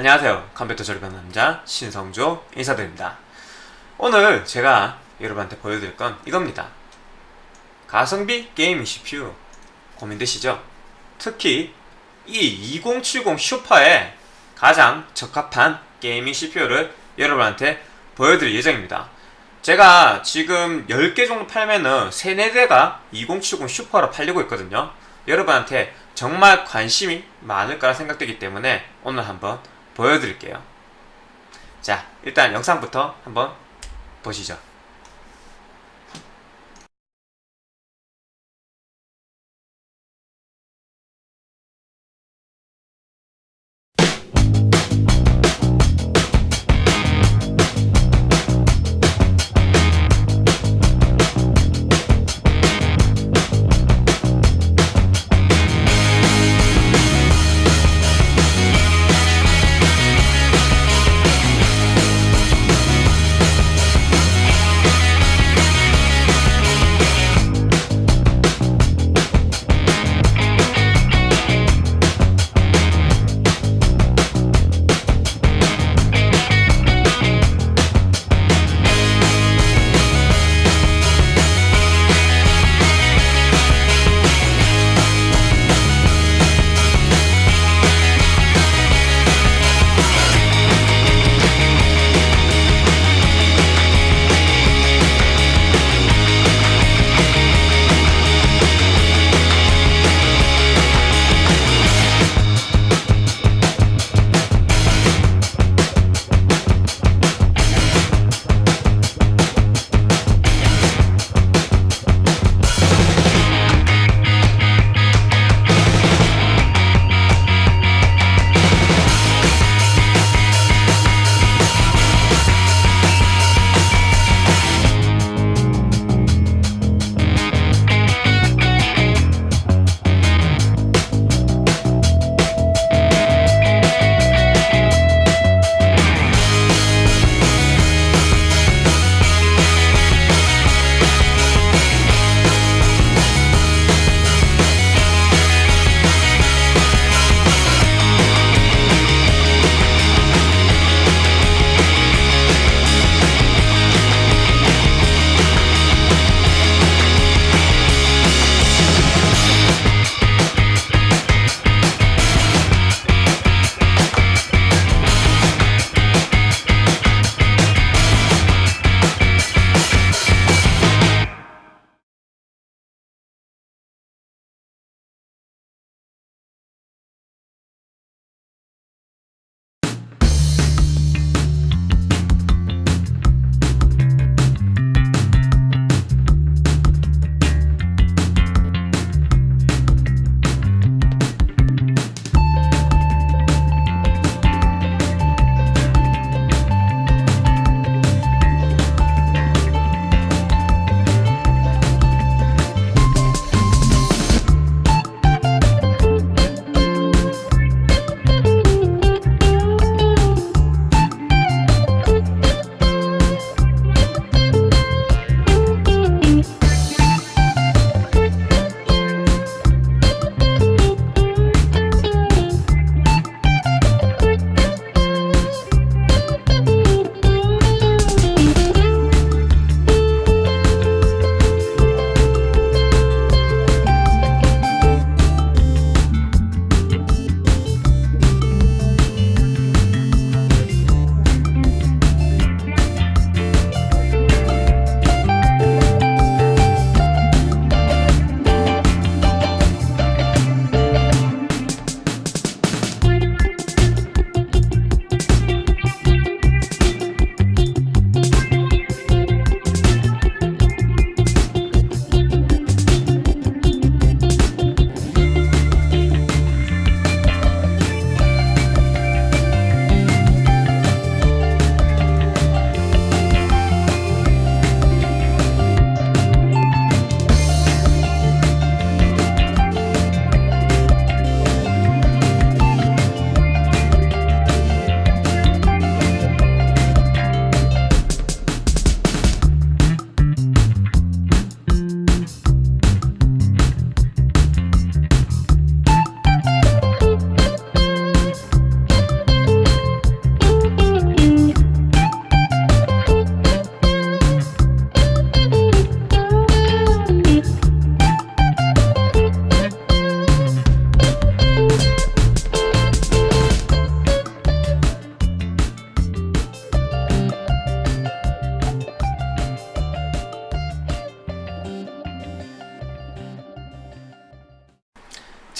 안녕하세요. 컴퓨터 조립한 남자 신성조 인사드립니다. 오늘 제가 여러분한테 보여드릴 건 이겁니다. 가성비 gaming CPU 고민되시죠? 특히 이 2070 Super에 가장 적합한 gaming CPU를 여러분한테 보여드릴 예정입니다. 제가 지금 10개 정도 팔면은 3, 4대가 2070 Super로 팔리고 있거든요. 여러분한테 정말 관심이 많을 거라 생각되기 때문에 오늘 한번 보여드릴게요. 자 일단 영상부터 한번 보시죠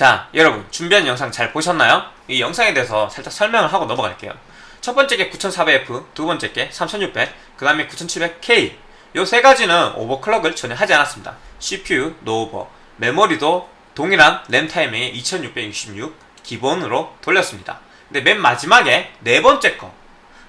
자 여러분 준비한 영상 잘 보셨나요? 이 영상에 대해서 살짝 설명을 하고 넘어갈게요. 첫 번째 게 9400F 두 번째 게 3600 그 다음에 9700K 요 세 가지는 오버클럭을 전혀 하지 않았습니다. CPU 노오버 메모리도 동일한 램 타이밍의 2666 기본으로 돌렸습니다. 근데 맨 마지막에 네 번째 거.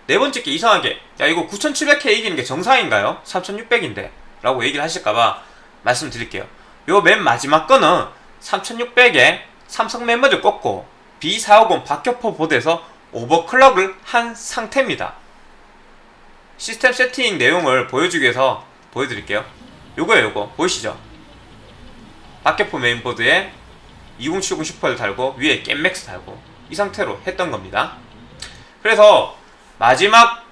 네 번째 게 이상하게 야 이거 9700K 이기는 게 정상인가요? 3600인데? 라고 얘기를 하실까봐 말씀드릴게요. 요 맨 마지막 거는 3600에 삼성 메모리 꽂고 B450 박격포 보드에서 overclock을 한 상태입니다. 시스템 세팅 내용을 보여주기 위해서 보여드릴게요. 요거예요 요거. 보이시죠? 박격포 메인보드에 2070 Super를 달고 위에 겜맥스 달고 이 상태로 했던 겁니다. 그래서 마지막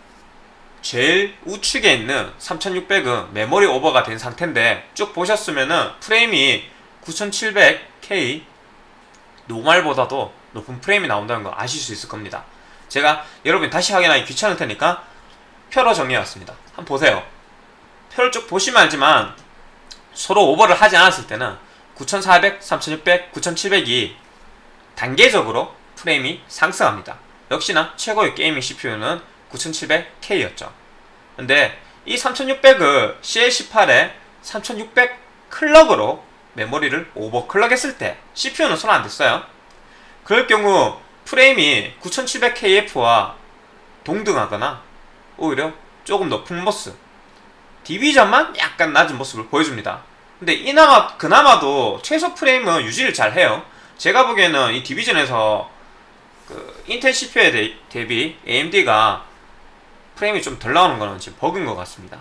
제일 우측에 있는 3600은 메모리 오버가 된 상태인데 쭉 보셨으면 은 프레임이 9700K 노말보다도 높은 프레임이 나온다는 거 아실 수 있을 겁니다. 제가 여러분 다시 확인하기 귀찮을 테니까 표로 정리해왔습니다. 한번 보세요. 표를 쭉 보시면 알지만 서로 오버를 하지 않았을 때는 9400, 3600, 9700이 단계적으로 프레임이 상승합니다. 역시나 최고의 gaming CPU는 9700K였죠. 근데 이 3600을 CL18에 3600 clock으로 메모리를 overclock 했을 때 CPU는 손 안 댔어요. 그럴 경우 프레임이 9700KF와 동등하거나 오히려 조금 높은 모습 Division만 약간 낮은 모습을 보여줍니다. 근데 이나마 그나마도 최소 프레임은 유지를 잘 해요. 제가 보기에는 이 Division에서 그 인텔 CPU에 대비 AMD가 프레임이 좀 덜 나오는 거는 지금 버그인 것 같습니다.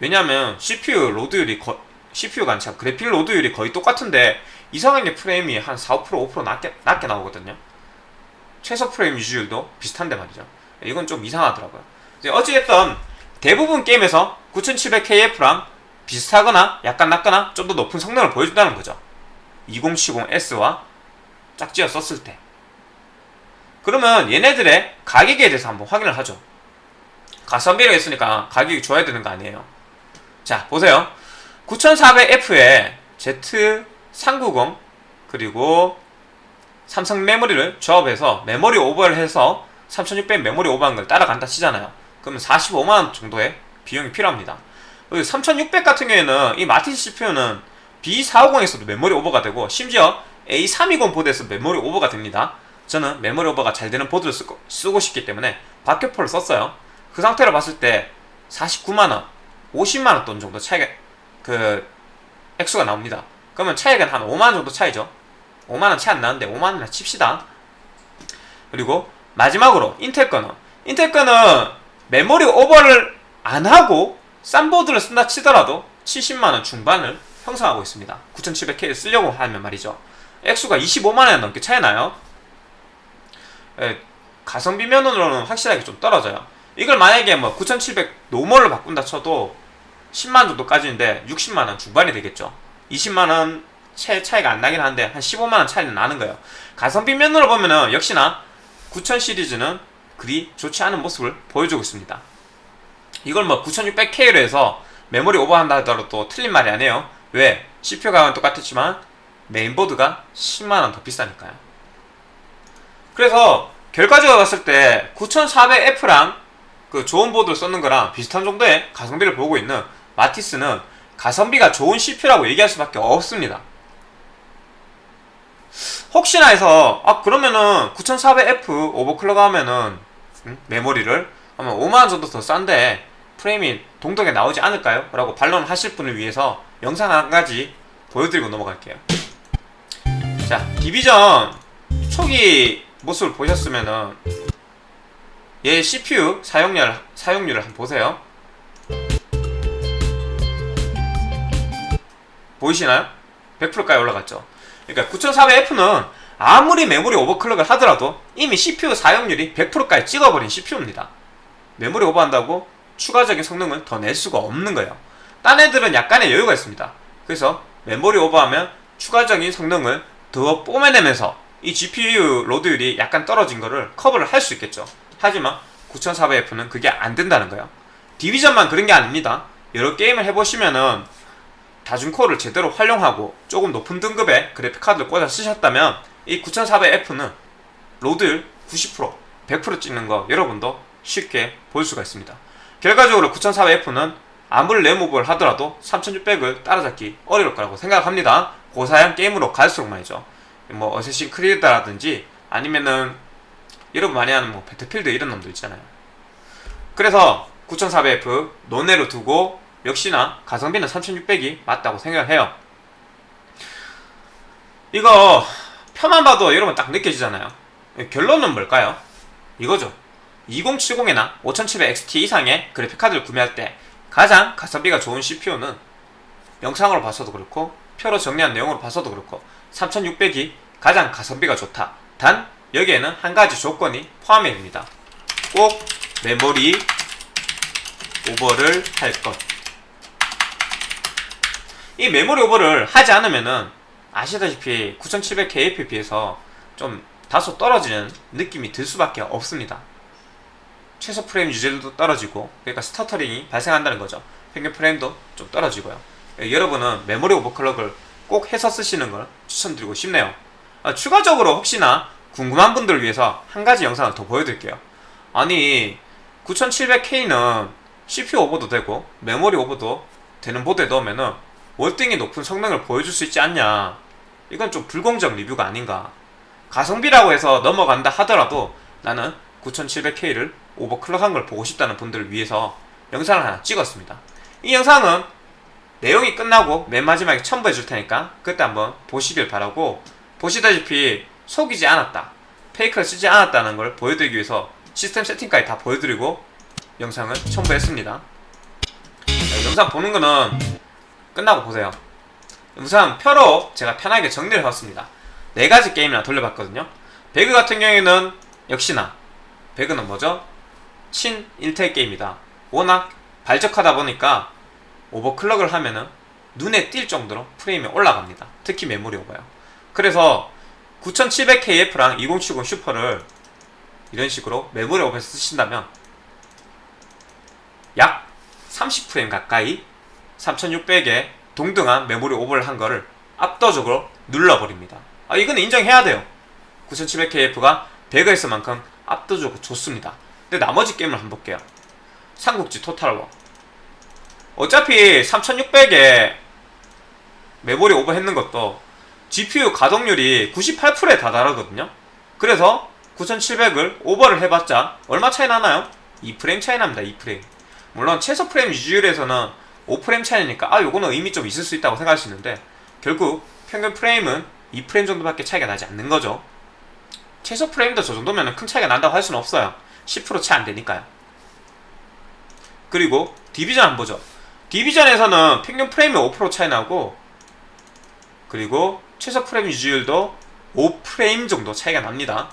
왜냐면 CPU load율이 거, CPU가 아니라 그래픽 load율이 거의 똑같은데 이상하게 프레임이 한 4, 5% 5% 낮게, 낮게 나오거든요. 최소 프레임 유지율도 비슷한데 말이죠. 이건 좀 이상하더라고요. 어찌됐든 대부분 게임에서 9700KF랑 비슷하거나 약간 낮거나 좀 더 높은 성능을 보여준다는 거죠. 2070S와 짝지어 썼을 때. 그러면 얘네들의 가격에 대해서 한번 확인을 하죠. 가성비를 했으니까 가격이 좋아야 되는 거 아니에요. 자 보세요 9400F에 Z390 그리고 삼성 메모리를 조합해서 메모리 오버를 해서 3600 메모리 오버한 걸 따라간다 치잖아요. 그러면 45만원 정도의 비용이 필요합니다. 3600 같은 경우에는 이 Matisse CPU는 B450에서도 메모리 오버가 되고 심지어 A320 보드에서 메모리 오버가 됩니다. 저는 메모리 오버가 잘 되는 보드를 쓰고, 쓰고 싶기 때문에 박격포를 썼어요. 그 상태로 봤을 때 49만원 50만원 돈 정도 차이가 그 액수가 나옵니다. 그러면 차이가 한 5만원 정도 차이죠. 5만원 차이 안 나는데 5만원이나 칩시다. 그리고 마지막으로 인텔 거는. 인텔 거는 메모리 오버를 안 하고 싼 보드를 쓴다 치더라도 70만원 중반을 형성하고 있습니다. 9700K를 쓰려고 하면 말이죠. 액수가 25만원 넘게 차이 나요. 예, 가성비 면으로는 확실하게 좀 떨어져요. 이걸 만약에 뭐 9700 normal로 바꾼다 쳐도 10만원 정도까지인데 60만원 중반이 되겠죠. 20만원 차이, 차이가 안 나긴 한데 한 15만원 차이는 나는 거예요. 가성비 면으로 보면은 역시나 9000 시리즈는 그리 좋지 않은 모습을 보여주고 있습니다. 이걸 뭐 9600K로 해서 메모리 오버한다 하더라도 또 틀린 말이 아니에요. 왜? CPU 가격은 똑같았지만 메인보드가 10만원 더 비싸니까요. 그래서 결과적으로 봤을 때 9400F랑 그 좋은 보드를 썼는 거랑 비슷한 정도의 가성비를 보고 있는 마티스는 가성비가 좋은 CPU라고 얘기할 수밖에 없습니다 혹시나 해서 아 그러면은 9400F 오버클럭 하면은 음? 메모리를 아마 5만원 정도 더 싼데 프레임이 동등하게 나오지 않을까요? 라고 반론을 하실 분을 위해서 영상 한 가지 보여드리고 넘어갈게요 자 디비전 초기 모습을 보셨으면은 얘 CPU 사용률, 사용률을 한번 보세요 보이시나요? 100%까지 올라갔죠. 그러니까 9400F는 아무리 메모리 오버클럭을 하더라도 이미 CPU 사용률이 100%까지 찍어버린 CPU입니다. 메모리 오버한다고 추가적인 성능을 더낼 수가 없는 거예요. 딴 애들은 약간의 여유가 있습니다. 그래서 메모리 오버하면 추가적인 성능을 더 뽐내면서 이 GPU load율이 약간 떨어진 거를 커버를 할 수 있겠죠. 하지만 9400F는 그게 안 된다는 거예요. 디비전만 그런 게 아닙니다. 여러 게임을 해보시면은 다중코어를 제대로 활용하고 조금 높은 등급의 그래픽카드를 꽂아 쓰셨다면 이 9400F는 load율 90% 100% 찍는 거 여러분도 쉽게 볼 수가 있습니다. 결과적으로 9400F는 아무리 램 오버를 하더라도 3600을 따라잡기 어려울 거라고 생각합니다. 고사양 게임으로 갈수록 말이죠. 뭐 어쌔신 크리드라든지 아니면은 여러분 많이 하는 뭐 배틀필드 이런 놈들 있잖아요. 그래서 9400F 논외로 두고 역시나 가성비는 3600이 맞다고 생각을 해요. 이거 표만 봐도 여러분 딱 느껴지잖아요. 결론은 뭘까요? 이거죠. 2070이나 5700XT 이상의 그래픽카드를 구매할 때 가장 가성비가 좋은 CPU는 영상으로 봐서도 그렇고 표로 정리한 내용으로 봐서도 그렇고 3600이 가장 가성비가 좋다. 단 여기에는 한 가지 조건이 포함이 됩니다. 꼭 메모리 오버를 할 것. 이 메모리 오버를 하지 않으면은 아시다시피 9700KF에 비해서 좀 다소 떨어지는 느낌이 들 수밖에 없습니다. 최소 프레임 유지도 떨어지고 그러니까 stuttering이 발생한다는 거죠. 평균 프레임도 좀 떨어지고요. 예, 여러분은 메모리 오버클럭을 꼭 해서 쓰시는 걸 추천드리고 싶네요. 아, 추가적으로 혹시나 궁금한 분들을 위해서 한 가지 영상을 더 보여드릴게요. 아니 9700K는 CPU 오버도 되고 메모리 오버도 되는 보드에 넣으면은 월등히 높은 성능을 보여줄 수 있지 않냐. 이건 좀 불공정 리뷰가 아닌가. 가성비라고 해서 넘어간다 하더라도 나는 9700K를 오버클럭한 걸 보고 싶다는 분들을 위해서 영상을 하나 찍었습니다. 이 영상은 내용이 끝나고 맨 마지막에 첨부해 줄 테니까 그때 한번 보시길 바라고 보시다시피 속이지 않았다 페이크를 쓰지 않았다는 걸 보여드리기 위해서 시스템 세팅까지 다 보여드리고 영상을 첨부했습니다. 자, 영상 보는 거는 끝나고 보세요. 우선 표로 제가 편하게 정리를 해봤습니다. 네 가지 게임이나 돌려봤거든요. 배그 같은 경우에는 역시나 배그는 뭐죠? 친 인텔 게임이다. 워낙 발적하다 보니까 오버클럭을 하면은 눈에 띌 정도로 프레임이 올라갑니다. 특히 메모리 오버요. 그래서 9700KF랑 2070 슈퍼를 이런 식으로 메모리 오버에서 쓰신다면 약 30프레임 가까이 3600에 동등한 메모리 오버를 한 거를 압도적으로 눌러버립니다. 아 이건 인정해야 돼요. 9700KF가 배그에서만큼 압도적으로 좋습니다. 근데 나머지 게임을 한번 볼게요. 삼국지 토탈워. 어차피 3600에 메모리 오버 했는 것도 GPU 가동률이 98%에 다다르거든요. 그래서 9700을 오버를 해봤자 얼마 차이 나나요? 2프레임 차이 납니다 2프레임. 물론 최소 프레임 유지율에서는 5프레임 차이니까 아 요거는 의미 좀 있을 수 있다고 생각할 수 있는데 결국 평균 프레임은 2프레임 정도밖에 차이가 나지 않는 거죠. 최소 프레임도 저 정도면 큰 차이가 난다고 할 수는 없어요. 10% 차이 안 되니까요. 그리고 디비전 한번 보죠. 디비전에서는 평균 프레임이 5% 차이 나고 그리고 최소 프레임 유지율도 5프레임 정도 차이가 납니다.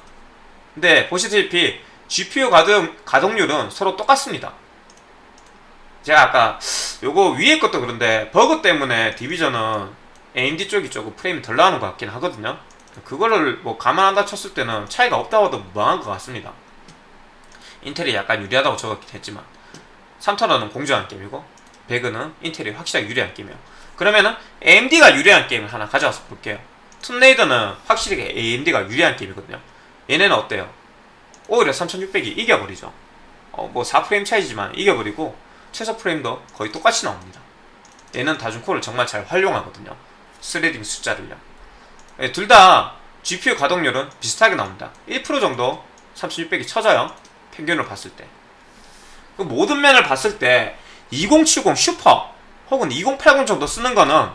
근데 보시다시피 GPU 가동, 가동률은 서로 똑같습니다 제가 아까 요거 위에 것도 그런데 버그 때문에 디비전은 AMD 쪽이 조금 프레임이 덜 나오는 것 같긴 하거든요. 그거를 뭐 감안한다 쳤을 때는 차이가 없다고 해도 무방한 것 같습니다. 인텔이 약간 유리하다고 적었긴 했지만 3타로는 공정한 게임이고 배그는 인텔이 확실하게 유리한 게임이에요. 그러면은 AMD가 유리한 게임을 하나 가져와서 볼게요. 툼레이더는 확실히 AMD가 유리한 게임이거든요. 얘네는 어때요? 오히려 3600이 이겨버리죠. 어, 뭐 4프레임 차이지만 이겨버리고 최소 프레임도 거의 똑같이 나옵니다. 얘는 다중코어를 정말 잘 활용하거든요. threading 숫자를요. 예, 둘다 GPU 가동률은 비슷하게 나옵니다. 1% 정도 3600이 쳐져요. 평균을 봤을 때 그 모든 면을 봤을 때 2070 슈퍼 혹은 2080 정도 쓰는 거는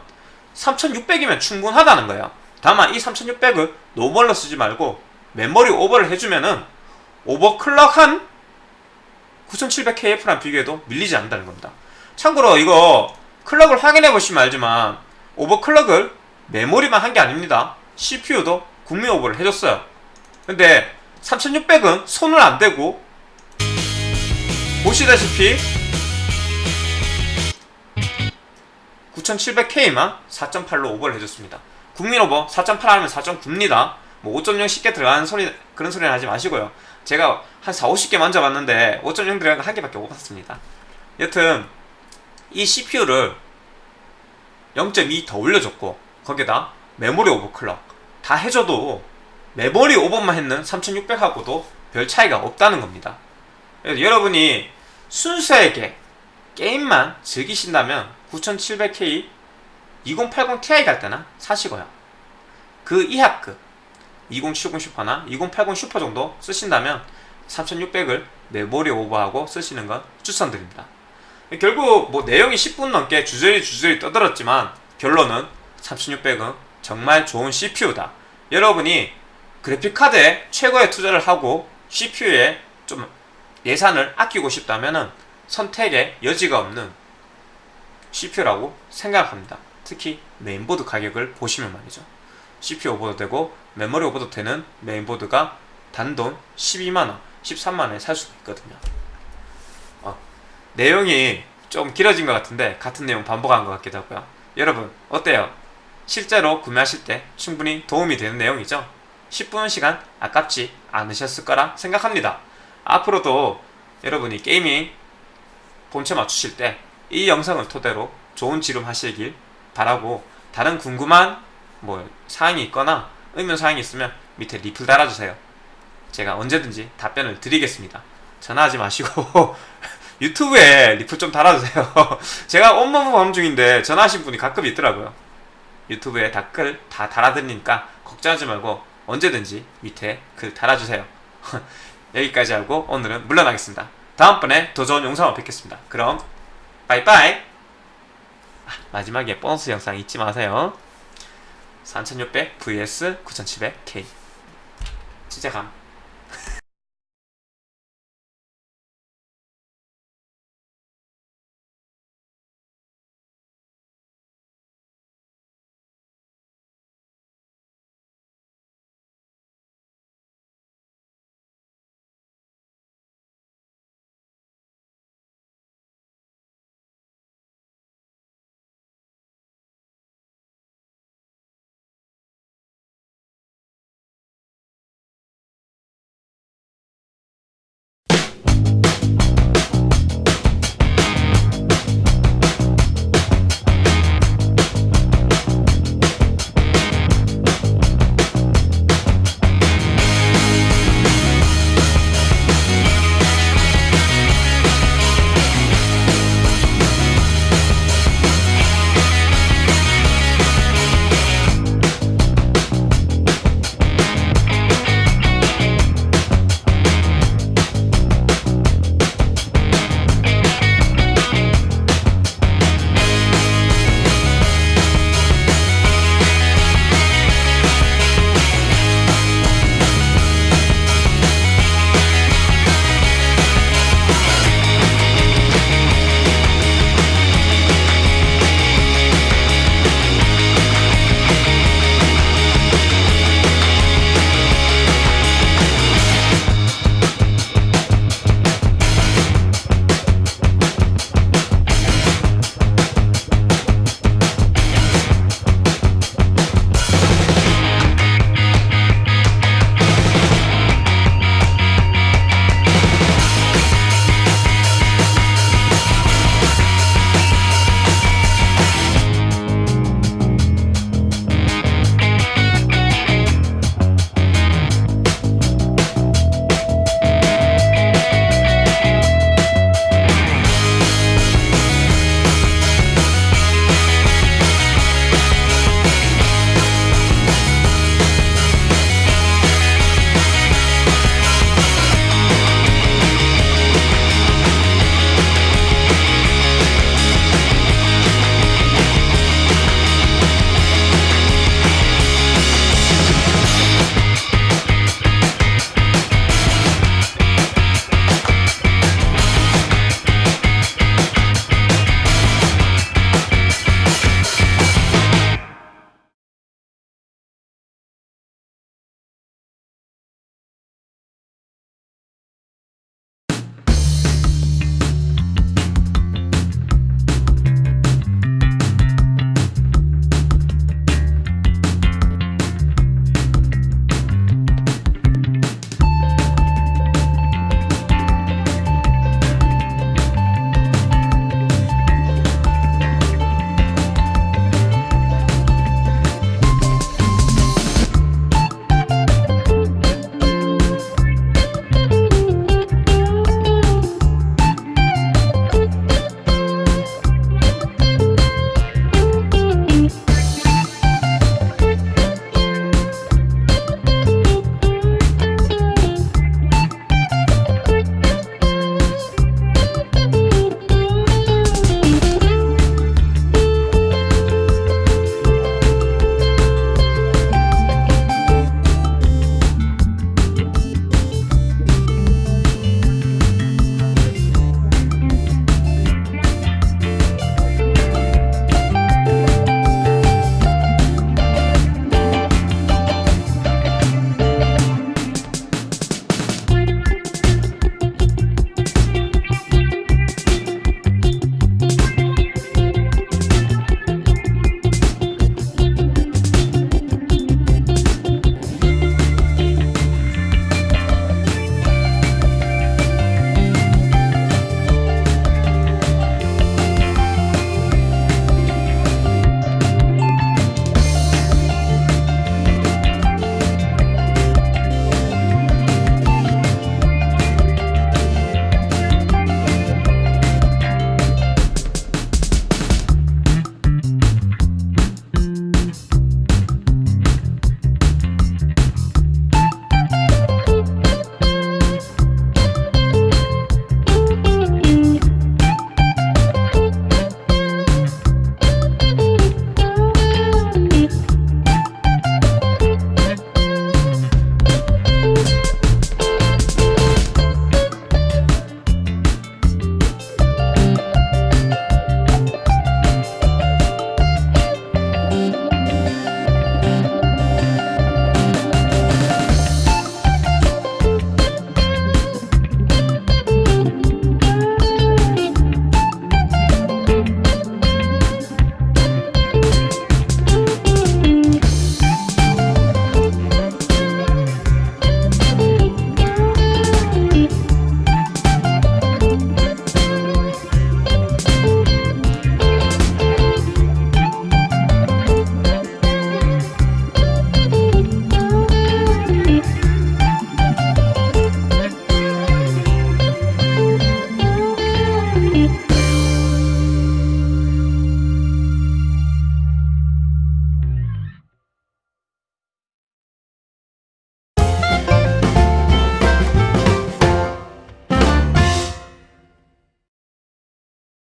3600이면 충분하다는 거예요. 다만 이 3600을 normal로 쓰지 말고 메모리 오버를 해주면은 overclock한 9700KF랑 비교해도 밀리지 않는다는 겁니다. 참고로 이거 clock을 확인해 보시면 알지만 overclock을 메모리만 한 게 아닙니다. CPU도 국민 오버를 해줬어요. 근데 3600은 손을 안 대고 보시다시피 9700K만 4.8로 오버를 해줬습니다. 국민 오버 4.8 하면 4.9입니다. 뭐5.0 쉽게 들어가는 소리 그런 소리는 하지 마시고요 제가 한 4, 50개 만져봤는데 5.0 들어간 거한 개밖에 못 봤습니다 여튼 이 CPU를 0.2 더 올려줬고 거기다 메모리 오버클럭 다 해줘도 메모리 오버만 했는 3600하고도 별 차이가 없다는 겁니다. 여러분이 순수하게 게임만 즐기신다면 9700K 2080 Ti 갈 때나 사시고요. 그 이하급 2070 슈퍼나 2080 슈퍼 정도 쓰신다면 3600을 메모리 오버하고 쓰시는 건 추천드립니다. 결국 뭐 내용이 10분 넘게 주저리 주저리 떠들었지만 결론은 3600은 정말 좋은 CPU다. 여러분이 그래픽카드에 최고의 투자를 하고 CPU에 좀 예산을 아끼고 싶다면은 선택의 여지가 없는 CPU라고 생각합니다. 특히 메인보드 가격을 보시면 말이죠. CPU 오버도 되고 메모리 오버도 되는 메인보드가 단돈 12만원, 13만원에 살 수가 있거든요. 어, 내용이 좀 길어진 것 같은데 같은 내용 반복한 것 같기도 하고요. 여러분 어때요? 실제로 구매하실 때 충분히 도움이 되는 내용이죠? 10분 시간 아깝지 않으셨을 거라 생각합니다. 앞으로도 여러분이 게이밍 본체 맞추실 때 이 영상을 토대로 좋은 지름 하시길 바라고 다른 궁금한 뭐 사항이 있거나 의문 사항이 있으면 밑에 리플 달아주세요. 제가 언제든지 답변을 드리겠습니다. 전화하지 마시고 유튜브에 리플 좀 달아주세요. 제가 온몸 방송 중인데 전화하신 분이 가끔 있더라고요. 유튜브에 댓글 다 달아드리니까 걱정하지 말고 언제든지 밑에 글 달아주세요. 여기까지 하고 오늘은 물러나겠습니다. 다음번에 더 좋은 영상으로 뵙겠습니다. 그럼 빠이빠이 아, 마지막에 보너스 영상 잊지 마세요. 3600 vs 9700K 진짜 감